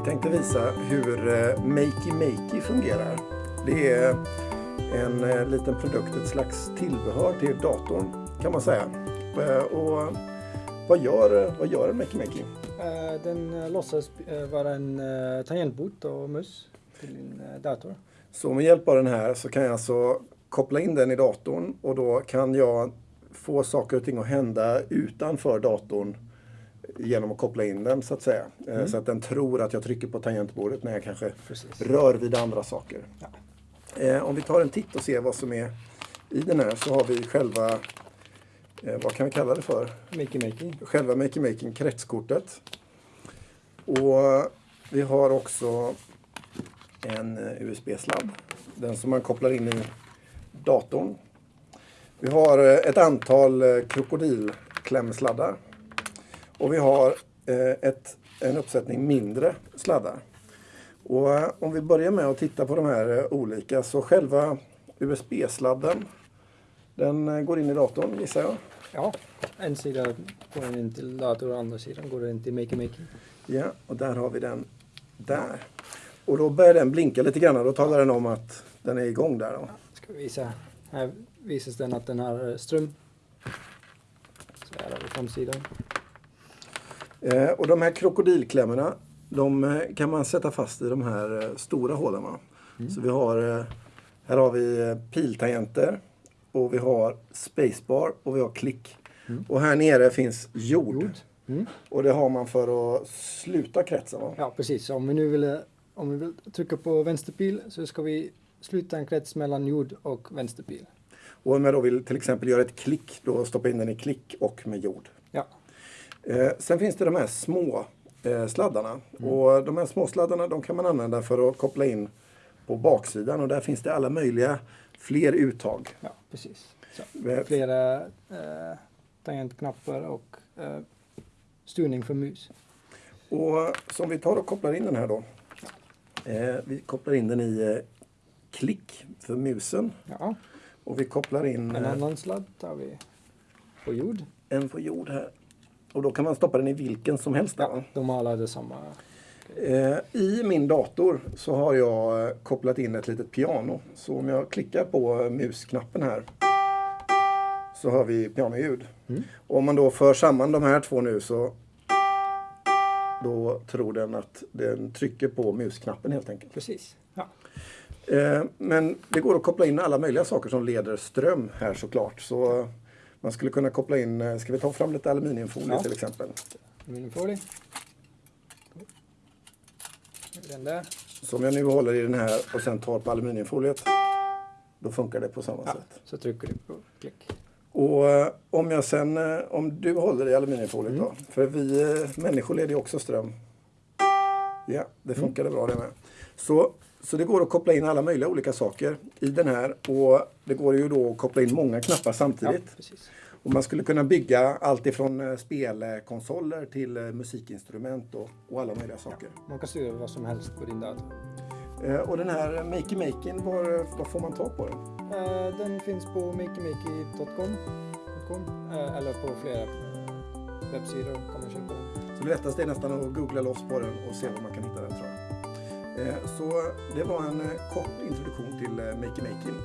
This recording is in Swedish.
tänkte visa hur eh, Makey Makey fungerar. Det är en eh, liten produkt, ett slags tillbehör till datorn kan man säga. Eh, Och vad gör, vad gör en Makey Makey? Den låtsas vara en tangentbord och mus till din dator. Så med hjälp av den här så kan jag alltså koppla in den i datorn och då kan jag få saker och ting att hända utanför datorn genom att koppla in den så att säga. Eh, Så att den tror att jag trycker på tangentbordet när jag kanske Precis. rör vid andra saker. Ja. Eh, om vi tar en titt och ser vad som är i den här så har vi själva, eh, vad kan vi kalla det för? Makey Makey. Själva Makey Making kretskortet. Och vi har också en USB-sladd. Den som man kopplar in i datorn. Vi har ett antal krokodilklämsladdar. Och vi har eh, ett, en uppsättning mindre sladdar. Och eh, om vi börjar med att titta på de här eh, olika så själva USB-sladden den går in i datorn gissar jag. Ja, en sida går in till dator och andra sidan går in till Makey Makey. Ja, och där har vi den där. Och då börjar den blinka lite grann och då talar den om att den är igång där. Då. Ska vi visa. Här visas den att den har ström. Så här har vi framsidan. Eh, och de här krokodilklämmorna, de eh, kan man sätta fast i de här eh, stora hålen. Va? Så vi har, eh, här har vi piltangenter och vi har spacebar och vi har klick. Och här nere finns jord. Jord. Mm. Och det har man för att sluta kretsen. Va? Ja, precis. Om vi nu vill, om vi vill trycka på vänsterpil så ska vi sluta en krets mellan jord och vänsterpil. Och om jag då vill till exempel göra ett klick, då stoppa in den i klick och med jord. Eh, sen finns det de här små eh, sladdarna. Och de här små sladdarna de kan man använda för att koppla in på baksidan. Och där finns det alla möjliga fler uttag. ja precis. Så. Eh, Flera eh, tangentknappar och eh, styrning för mus. Och som vi tar och kopplar in den här då. Eh, vi kopplar in den i eh, klick för musen. Ja, Och vi kopplar in en eh, annan sladd tar vi på jord. en på jord här. Och då kan man stoppa den i vilken som helst. Ja, de har alla detsamma. Eh, I min dator så har jag eh, kopplat in ett litet piano. Så om jag klickar på eh, musknappen här så hör vi pianoljud. Och om man då för samman de här två nu så då tror den att den trycker på musknappen helt enkelt. Precis. Ja. Eh, Men det går att koppla in alla möjliga saker som leder ström här såklart. Så man skulle kunna koppla in, eh, ska vi ta fram lite aluminiumfolie Ja. till exempel? Aluminiumfolie. Den där. Så om jag nu håller i den här och sen tar på aluminiumfoliet, då funkar det på samma Ja, sätt. så trycker du på klick. Och eh, om jag sen, eh, om du håller i aluminiumfoliet Mm. då, för vi människor leder ju också ström. Ja, det Mm. funkade bra det med. Så, så det går att koppla in alla möjliga olika saker i den här och det går ju då att koppla in många knappar Ja, samtidigt. precis. Och man skulle kunna bygga allt ifrån eh, spelkonsoler till eh, musikinstrument och, och alla möjliga saker. Man kan styra vad som helst på din dator. Eh, Och den här Makey Making, var, var får man tag på den? Eh, den finns på makemakey.com eh, eller på flera webbsidor kan man köpa den. Så det lättaste är nästan att googla loss på den och se var man kan hitta den tror jag. Eh, så det var en eh, kort introduktion till Makey Making.